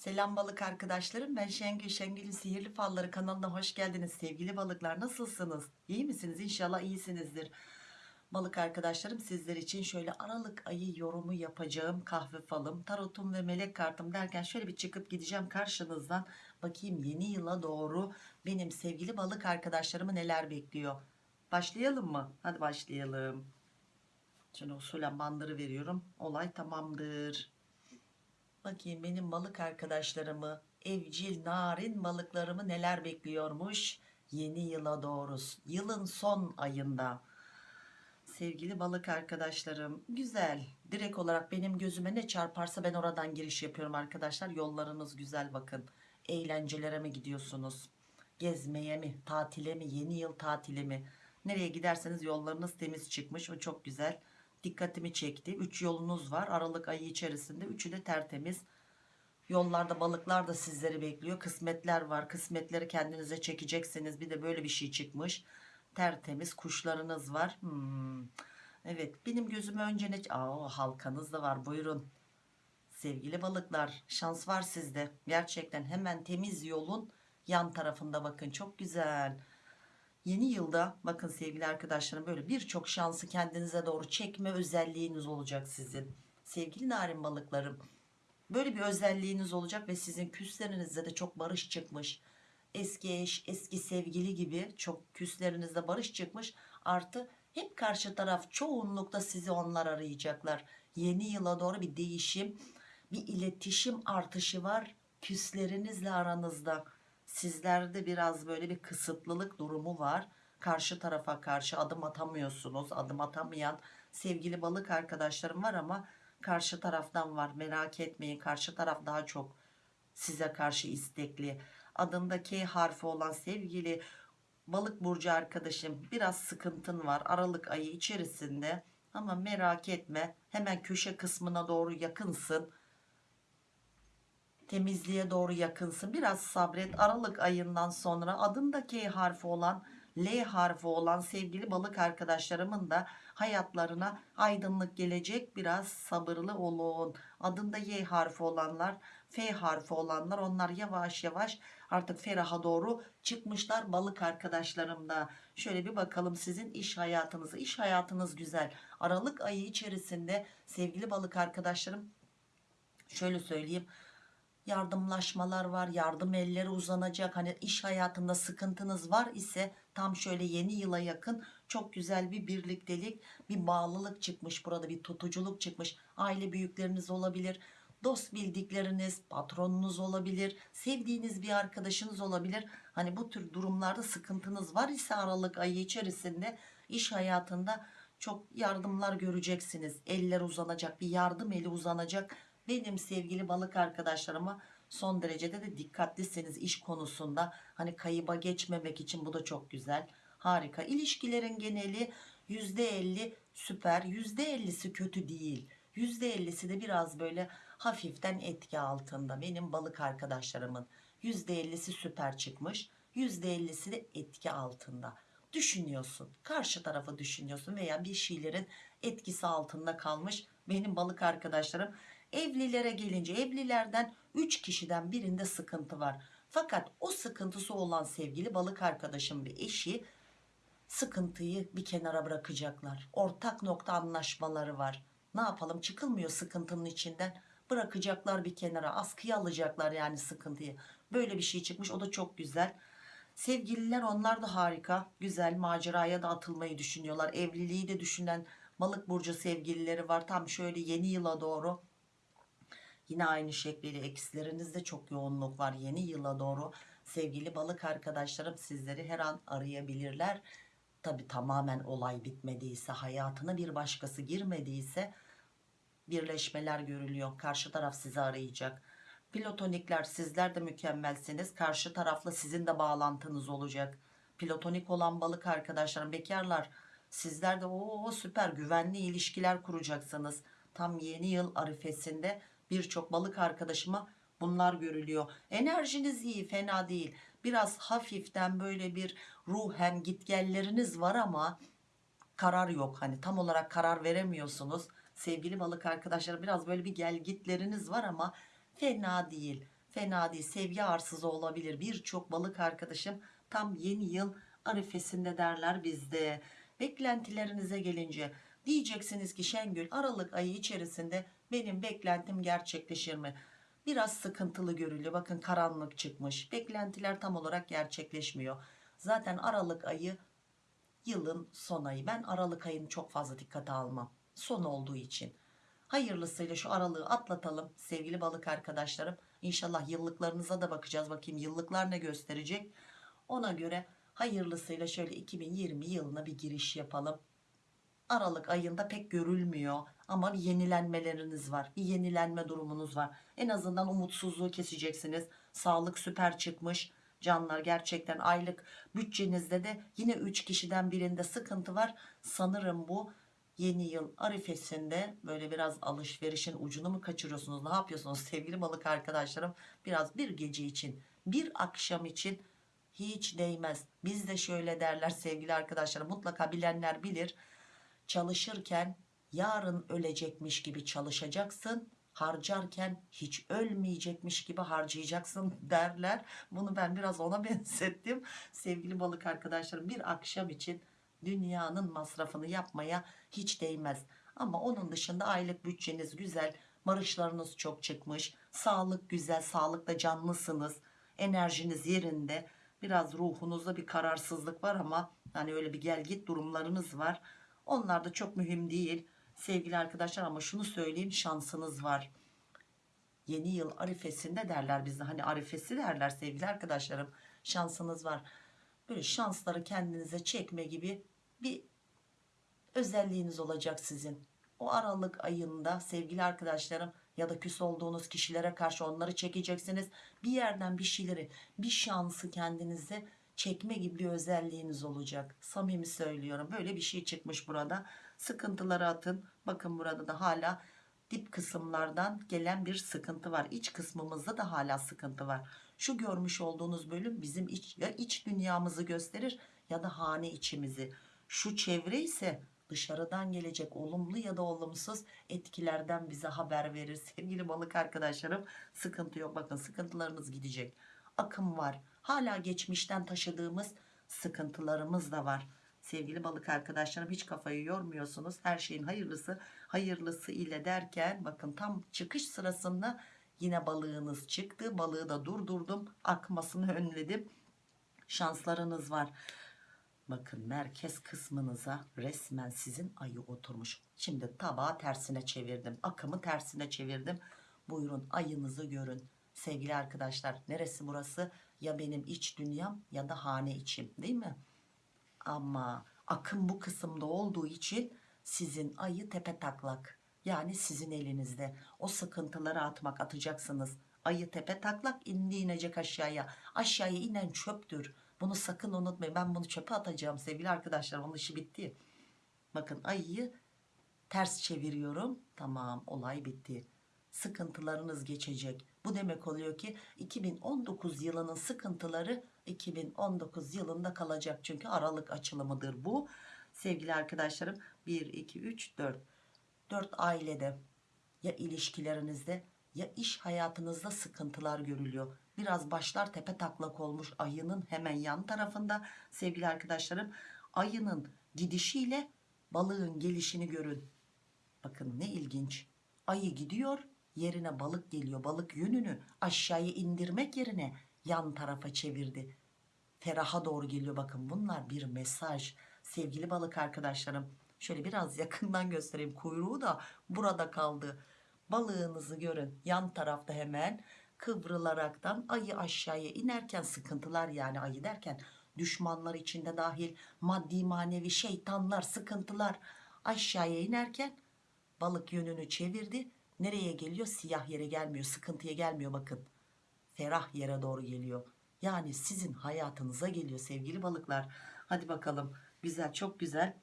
Selam balık arkadaşlarım. Ben Şengül Şengül'ün sihirli falları kanalına hoş geldiniz. Sevgili balıklar nasılsınız? İyi misiniz? İnşallah iyisinizdir. Balık arkadaşlarım sizler için şöyle aralık ayı yorumu yapacağım. Kahve falım tarotum ve melek kartım derken şöyle bir çıkıp gideceğim karşınızdan. Bakayım yeni yıla doğru benim sevgili balık arkadaşlarımı neler bekliyor? Başlayalım mı? Hadi başlayalım. Şimdi usulen bandırı veriyorum. Olay tamamdır Bakayım benim balık arkadaşlarımı, evcil narin balıklarımı neler bekliyormuş yeni yıla doğru. Yılın son ayında. Sevgili balık arkadaşlarım, güzel. Direkt olarak benim gözüme ne çarparsa ben oradan giriş yapıyorum arkadaşlar. Yollarınız güzel bakın. Eğlencelere mi gidiyorsunuz? Gezmeye mi, tatile mi, yeni yıl tatili mi? Nereye giderseniz yollarınız temiz çıkmış. O çok güzel dikkatimi çekti. 3 yolunuz var. Aralık ayı içerisinde. Üçü de tertemiz. Yollarda balıklar da sizleri bekliyor. Kısmetler var. Kısmetleri kendinize çekeceksiniz. Bir de böyle bir şey çıkmış. Tertemiz kuşlarınız var. Hmm. Evet benim gözüme önce ne... Aa, halkanız da var buyurun. Sevgili balıklar şans var sizde. Gerçekten hemen temiz yolun yan tarafında bakın. Çok güzel. Yeni yılda bakın sevgili arkadaşlarım böyle birçok şansı kendinize doğru çekme özelliğiniz olacak sizin. Sevgili narin balıklarım böyle bir özelliğiniz olacak ve sizin küslerinizde de çok barış çıkmış. Eski eş, eski sevgili gibi çok küslerinizde barış çıkmış. Artı hep karşı taraf çoğunlukta sizi onlar arayacaklar. Yeni yıla doğru bir değişim, bir iletişim artışı var küslerinizle aranızda sizlerde biraz böyle bir kısıtlılık durumu var. Karşı tarafa karşı adım atamıyorsunuz. Adım atamayan sevgili balık arkadaşlarım var ama karşı taraftan var. Merak etmeyin. Karşı taraf daha çok size karşı istekli. Adında K harfi olan sevgili balık burcu arkadaşım biraz sıkıntın var. Aralık ayı içerisinde ama merak etme. Hemen köşe kısmına doğru yakınsın temizliğe doğru yakınsın. Biraz sabret. Aralık ayından sonra adında K harfi olan L harfi olan sevgili balık arkadaşlarımın da hayatlarına aydınlık gelecek. Biraz sabırlı olun. Adında Y harfi olanlar, F harfi olanlar onlar yavaş yavaş artık feraha doğru çıkmışlar balık arkadaşlarım da. Şöyle bir bakalım sizin iş hayatınızı. İş hayatınız güzel. Aralık ayı içerisinde sevgili balık arkadaşlarım şöyle söyleyeyim yardımlaşmalar var yardım elleri uzanacak. Hani iş hayatında sıkıntınız var ise tam şöyle yeni yıla yakın çok güzel bir birliktelik bir bağlılık çıkmış burada bir tutuculuk çıkmış. Aile büyükleriniz olabilir dost bildikleriniz patronunuz olabilir sevdiğiniz bir arkadaşınız olabilir. Hani bu tür durumlarda sıkıntınız var ise aralık ayı içerisinde iş hayatında çok yardımlar göreceksiniz. Eller uzanacak bir yardım eli uzanacak benim sevgili balık arkadaşlarıma son derecede de dikkatlisiniz iş konusunda. Hani kayıba geçmemek için bu da çok güzel harika. İlişkilerin geneli %50 süper %50'si kötü değil. %50'si de biraz böyle hafiften etki altında. Benim balık arkadaşlarımın %50'si süper çıkmış %50'si de etki altında. Düşünüyorsun karşı tarafı düşünüyorsun veya bir şeylerin etkisi altında kalmış. Benim balık arkadaşlarım Evlilere gelince evlilerden 3 kişiden birinde sıkıntı var. Fakat o sıkıntısı olan sevgili balık arkadaşım ve eşi sıkıntıyı bir kenara bırakacaklar. Ortak nokta anlaşmaları var. Ne yapalım çıkılmıyor sıkıntının içinden. Bırakacaklar bir kenara askıya alacaklar yani sıkıntıyı. Böyle bir şey çıkmış o da çok güzel. Sevgililer onlar da harika. Güzel maceraya da atılmayı düşünüyorlar. Evliliği de düşünen balık burcu sevgilileri var. Tam şöyle yeni yıla doğru Yine aynı şekliyle eksilerinizde çok yoğunluk var yeni yıla doğru. Sevgili balık arkadaşlarım sizleri her an arayabilirler. Tabi tamamen olay bitmediyse hayatına bir başkası girmediyse birleşmeler görülüyor. Karşı taraf sizi arayacak. Pilotonikler sizler de mükemmelsiniz. Karşı tarafla sizin de bağlantınız olacak. Pilotonik olan balık arkadaşlarım bekarlar sizler de o süper güvenli ilişkiler kuracaksınız. Tam yeni yıl arifesinde birçok balık arkadaşıma bunlar görülüyor. Enerjiniz iyi fena değil. Biraz hafiften böyle bir ruhen gitgelleriniz var ama karar yok. Hani tam olarak karar veremiyorsunuz. Sevgili balık arkadaşlar biraz böyle bir gel gitleriniz var ama fena değil. fena değil sevgi arsızı olabilir birçok balık arkadaşım tam yeni yıl arifesinde derler bizde beklentilerinize gelince diyeceksiniz ki Şengül Aralık ayı içerisinde benim beklentim gerçekleşir mi? Biraz sıkıntılı görülüyor bakın karanlık çıkmış. Beklentiler tam olarak gerçekleşmiyor. Zaten Aralık ayı yılın son ayı. Ben Aralık ayını çok fazla dikkate almam. Son olduğu için. Hayırlısıyla şu aralığı atlatalım sevgili balık arkadaşlarım. İnşallah yıllıklarınıza da bakacağız. Bakayım yıllıklar ne gösterecek? Ona göre hayırlısıyla şöyle 2020 yılına bir giriş yapalım Aralık ayında pek görülmüyor ama bir yenilenmeleriniz var bir yenilenme durumunuz var. En azından umutsuzluğu keseceksiniz. Sağlık süper çıkmış. Canlar gerçekten aylık bütçenizde de yine 3 kişiden birinde sıkıntı var. Sanırım bu yeni yıl arifesinde böyle biraz alışverişin ucunu mu kaçırıyorsunuz ne yapıyorsunuz sevgili balık arkadaşlarım? Biraz bir gece için bir akşam için hiç değmez. Bizde şöyle derler sevgili arkadaşlarım mutlaka bilenler bilir çalışırken yarın ölecekmiş gibi çalışacaksın harcarken hiç ölmeyecekmiş gibi harcayacaksın derler. Bunu ben biraz ona benzettim. Sevgili balık arkadaşlarım bir akşam için dünyanın masrafını yapmaya hiç değmez. Ama onun dışında aylık bütçeniz güzel marışlarınız çok çıkmış sağlık güzel sağlıkta canlısınız enerjiniz yerinde. Biraz ruhunuzda bir kararsızlık var ama hani öyle bir gel git durumlarınız var onlar da çok mühim değil sevgili arkadaşlar ama şunu söyleyeyim şansınız var. Yeni yıl arifesinde derler bizde hani arifesi derler sevgili arkadaşlarım şansınız var. Böyle şansları kendinize çekme gibi bir özelliğiniz olacak sizin. O aralık ayında sevgili arkadaşlarım ya da küs olduğunuz kişilere karşı onları çekeceksiniz. Bir yerden bir şeyleri bir şansı kendinize çekme gibi bir özelliğiniz olacak. Samimi söylüyorum. Böyle bir şey çıkmış burada. Sıkıntıları atın. Bakın burada da hala dip kısımlardan gelen bir sıkıntı var. İç kısmımızda da hala sıkıntı var. Şu görmüş olduğunuz bölüm bizim iç, ya iç dünyamızı gösterir ya da hane içimizi. Şu çevre ise dışarıdan gelecek olumlu ya da olumsuz etkilerden bize haber verir. Sevgili balık arkadaşlarım sıkıntı yok. Bakın sıkıntılarınız gidecek akım var. Hala geçmişten taşıdığımız sıkıntılarımız da var. Sevgili balık arkadaşlarım hiç kafayı yormuyorsunuz. Her şeyin hayırlısı hayırlısı ile derken bakın tam çıkış sırasında yine balığınız çıktı. Balığı da durdurdum akmasını önledim. Şanslarınız var. Bakın merkez kısmınıza resmen sizin ayı oturmuş. Şimdi tabağı tersine çevirdim akımı tersine çevirdim. Buyurun ayınızı görün sevgili arkadaşlar neresi burası? Ya benim iç dünyam ya da hane içim değil mi? Ama akım bu kısımda olduğu için sizin ayı tepe taklak yani sizin elinizde. O sıkıntıları atmak atacaksınız. Ayı tepe taklak indi inecek aşağıya. Aşağıya inen çöptür. Bunu sakın unutmayın. Ben bunu çöpe atacağım sevgili arkadaşlar. Onun işi bitti. Bakın ayıyı ters çeviriyorum. Tamam olay bitti. Sıkıntılarınız geçecek bu demek oluyor ki 2019 yılının sıkıntıları 2019 yılında kalacak. Çünkü aralık açılımıdır bu. Sevgili arkadaşlarım 1 2 3 4 4 ailede ya ilişkilerinizde ya iş hayatınızda sıkıntılar görülüyor. Biraz başlar tepe taklak olmuş ayının hemen yan tarafında. Sevgili arkadaşlarım ayının gidişiyle balığın gelişini görün. Bakın ne ilginç. Ayı gidiyor yerine balık geliyor balık yönünü aşağıya indirmek yerine yan tarafa çevirdi. Feraha doğru geliyor. Bakın bunlar bir mesaj. Sevgili balık arkadaşlarım şöyle biraz yakından göstereyim. Kuyruğu da burada kaldı. Balığınızı görün. Yan tarafta hemen kıvrılaraktan ayı aşağıya inerken sıkıntılar yani ayı derken düşmanlar içinde dahil maddi manevi şeytanlar sıkıntılar aşağıya inerken balık yönünü çevirdi nereye geliyor? Siyah yere gelmiyor sıkıntıya gelmiyor bakın. Ferah yere doğru geliyor. Yani sizin hayatınıza geliyor sevgili balıklar. Hadi bakalım. Güzel çok güzel.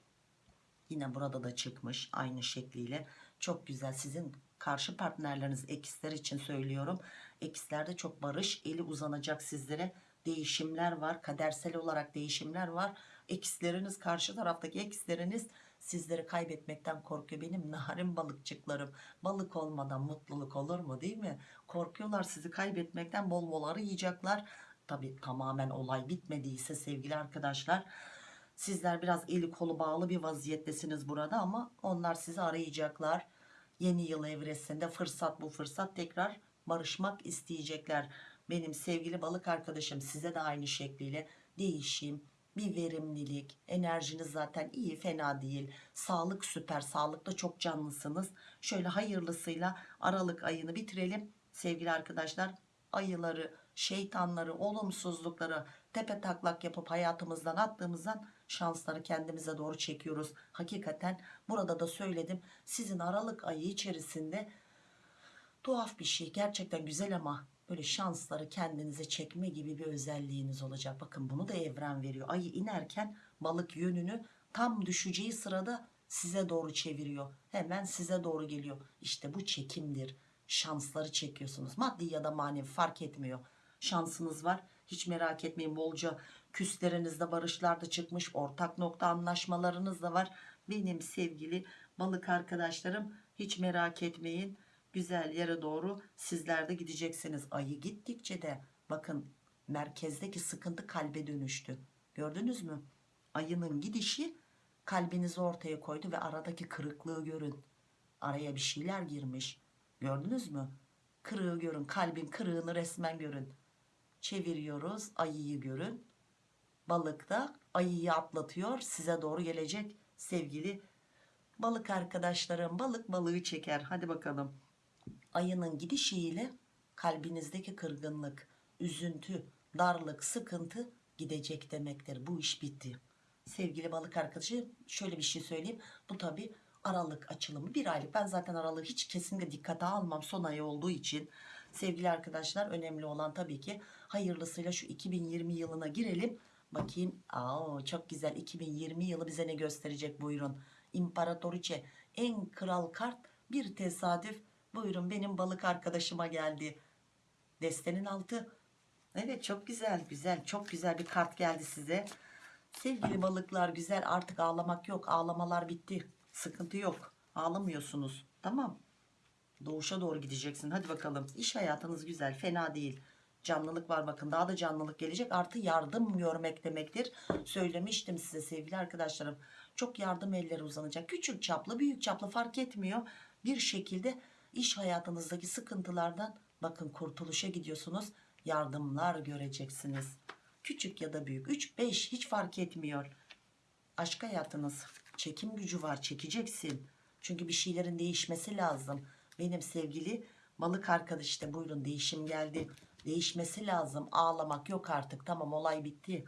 Yine burada da çıkmış aynı şekliyle. Çok güzel sizin karşı partnerleriniz eksler için söylüyorum. Ekslerde çok barış eli uzanacak sizlere. Değişimler var kadersel olarak değişimler var. Eksleriniz karşı taraftaki eksleriniz Sizleri kaybetmekten korkuyor benim narin balıkçıklarım. Balık olmadan mutluluk olur mu değil mi? Korkuyorlar sizi kaybetmekten bol bol arayacaklar. Tabi tamamen olay bitmediyse sevgili arkadaşlar. Sizler biraz eli kolu bağlı bir vaziyettesiniz burada ama onlar sizi arayacaklar. Yeni yıl evresinde fırsat bu fırsat tekrar barışmak isteyecekler. Benim sevgili balık arkadaşım size de aynı şekliyle değişim, bir verimlilik, enerjiniz zaten iyi fena değil. Sağlık süper, sağlıkta çok canlısınız. Şöyle hayırlısıyla Aralık ayını bitirelim. Sevgili arkadaşlar ayıları, şeytanları, olumsuzlukları tepe taklak yapıp hayatımızdan attığımızdan şansları kendimize doğru çekiyoruz. Hakikaten burada da söyledim. Sizin Aralık ayı içerisinde tuhaf bir şey gerçekten güzel ama böyle şansları kendinize çekme gibi bir özelliğiniz olacak. Bakın bunu da evren veriyor. Ayı inerken balık yönünü tam düşeceği sırada size doğru çeviriyor. Hemen size doğru geliyor. İşte bu çekimdir. Şansları çekiyorsunuz. Maddi ya da manevi fark etmiyor. Şansınız var. Hiç merak etmeyin bolca küslerinizde barışlar da çıkmış. Ortak nokta anlaşmalarınız da var. Benim sevgili balık arkadaşlarım hiç merak etmeyin güzel yere doğru sizler de gideceksiniz. Ayı gittikçe de bakın merkezdeki sıkıntı kalbe dönüştü. Gördünüz mü? Ayının gidişi kalbinizi ortaya koydu ve aradaki kırıklığı görün. Araya bir şeyler girmiş. Gördünüz mü? Kırığı görün. Kalbin kırığını resmen görün. Çeviriyoruz. Ayıyı görün. Balık da ayıyı atlatıyor. Size doğru gelecek sevgili balık arkadaşlarım. Balık balığı çeker. Hadi bakalım ayının gidişiyle kalbinizdeki kırgınlık, üzüntü, darlık, sıkıntı gidecek demektir. Bu iş bitti. Sevgili balık arkadaşı şöyle bir şey söyleyeyim. Bu tabi aralık açılımı bir aylık. Ben zaten aralığı hiç kesinlikle dikkate almam son ayı olduğu için. Sevgili arkadaşlar önemli olan tabii ki hayırlısıyla şu 2020 yılına girelim. Bakayım Aa, çok güzel 2020 yılı bize ne gösterecek buyurun. İmparatoriçe en kral kart bir tesadüf Buyurun benim balık arkadaşıma geldi. Destenin altı. Evet çok güzel güzel çok güzel bir kart geldi size. Sevgili balıklar güzel artık ağlamak yok. Ağlamalar bitti. Sıkıntı yok. Ağlamıyorsunuz. Tamam. Doğuşa doğru gideceksin. Hadi bakalım. İş hayatınız güzel. Fena değil. Canlılık var bakın. Daha da canlılık gelecek. Artı yardım görmek demektir. Söylemiştim size sevgili arkadaşlarım. Çok yardım elleri uzanacak. Küçük çaplı büyük çaplı fark etmiyor. Bir şekilde iş hayatınızdaki sıkıntılardan bakın kurtuluşa gidiyorsunuz. Yardımlar göreceksiniz. Küçük ya da büyük 3-5 hiç fark etmiyor. Aşk hayatınız çekim gücü var çekeceksin. Çünkü bir şeylerin değişmesi lazım. Benim sevgili balık arkadaş işte buyurun değişim geldi. Değişmesi lazım. Ağlamak yok artık. Tamam olay bitti.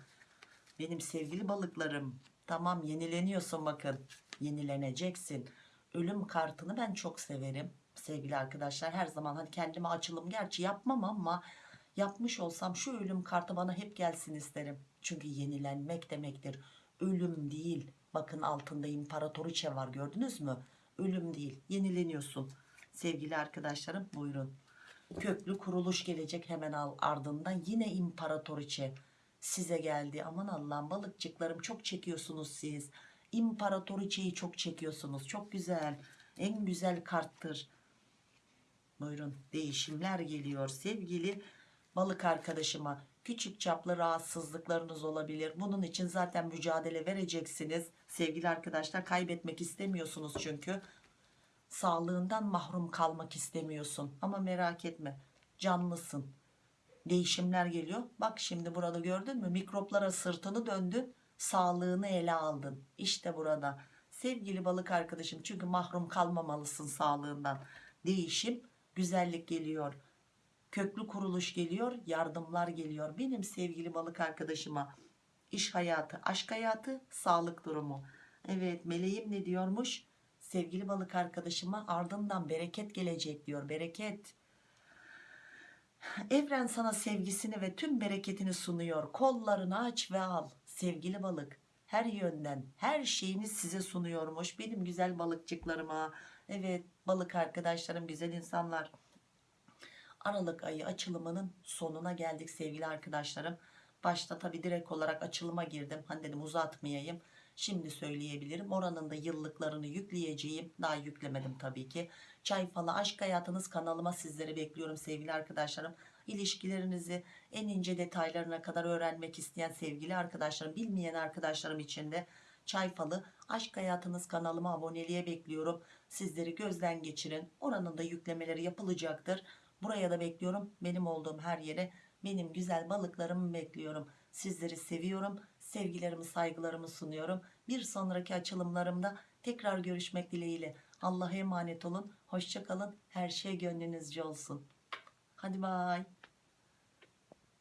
Benim sevgili balıklarım. Tamam yenileniyorsun bakın. Yenileneceksin. Ölüm kartını ben çok severim sevgili arkadaşlar. Her zaman hani kendime açılım gerçi yapmam ama yapmış olsam şu ölüm kartı bana hep gelsin isterim. Çünkü yenilenmek demektir. Ölüm değil. Bakın altında imparatoriçe var gördünüz mü? Ölüm değil. Yenileniyorsun. Sevgili arkadaşlarım buyurun. Köklü kuruluş gelecek hemen al ardından yine imparatoriçe size geldi. Aman Allah'ım balıkçıklarım çok çekiyorsunuz siz. İmparatoriçeyi çok çekiyorsunuz. Çok güzel. En güzel karttır Buyurun değişimler geliyor sevgili balık arkadaşıma. Küçük çaplı rahatsızlıklarınız olabilir. Bunun için zaten mücadele vereceksiniz. Sevgili arkadaşlar kaybetmek istemiyorsunuz çünkü. Sağlığından mahrum kalmak istemiyorsun. Ama merak etme canlısın. Değişimler geliyor. Bak şimdi burada gördün mü mikroplara sırtını döndün. Sağlığını ele aldın. İşte burada. Sevgili balık arkadaşım çünkü mahrum kalmamalısın sağlığından. Değişim güzellik geliyor. Köklü kuruluş geliyor, yardımlar geliyor. Benim sevgili balık arkadaşıma iş hayatı, aşk hayatı, sağlık durumu. Evet meleğim ne diyormuş? Sevgili balık arkadaşıma ardından bereket gelecek diyor. Bereket. Evren sana sevgisini ve tüm bereketini sunuyor. Kollarını aç ve al. Sevgili balık her yönden her şeyini size sunuyormuş. Benim güzel balıkçıklarıma. Evet balık arkadaşlarım güzel insanlar. Aralık ayı açılımının sonuna geldik sevgili arkadaşlarım. Başta tabi direkt olarak açılıma girdim. Hani dedim uzatmayayım. Şimdi söyleyebilirim. Oranın da yıllıklarını yükleyeceğim. Daha yüklemedim tabii ki. Çay falı aşk hayatınız kanalıma sizleri bekliyorum sevgili arkadaşlarım. İlişkilerinizi en ince detaylarına kadar öğrenmek isteyen sevgili arkadaşlarım, bilmeyen arkadaşlarım için de Çay falı aşk hayatınız kanalıma aboneliğe bekliyorum. Sizleri gözden geçirin. Oranın da yüklemeleri yapılacaktır. Buraya da bekliyorum. Benim olduğum her yere benim güzel balıklarımı bekliyorum. Sizleri seviyorum. Sevgilerimi, saygılarımı sunuyorum. Bir sonraki açılımlarımda tekrar görüşmek dileğiyle. Allah'a emanet olun. Hoşça kalın. Her şey gönlünüzce olsun. Hadi bay.